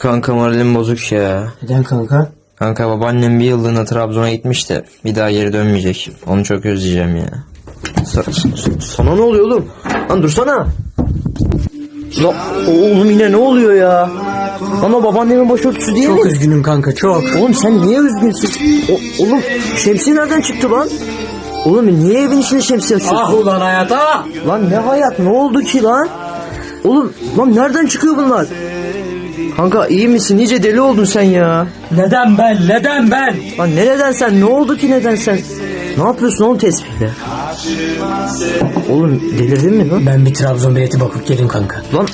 Kanka moralim bozuk ya. Neden kanka? Kanka babaannem bir yıllığına Trabzon'a gitmiş de bir daha geri dönmeyecek. Onu çok özleyeceğim ya. Sa- sa- sana ne oluyor oğlum? Lan dursana. La, oğlum yine ne oluyor ya? Ama babaannemin başörtüsü değil Çok mi? üzgünüm kanka çok. Oğlum sen niye üzgünsün? O- oğlum şemsiye nereden çıktı lan? Oğlum niye evin içinde şemsiye açıyorsun? Ah ulan hayata. Lan ne hayat ne oldu ki lan? Oğlum lan nereden çıkıyor bunlar? Kanka iyi misin? Nice deli oldun sen ya. Neden ben? Neden ben? Lan nereden sen? Ne oldu ki neden sen? Ne yapıyorsun oğlum tespihle? Oğlum delirdin mi lan? Ben bir Trabzon bileti bakıp gelin kanka. Lan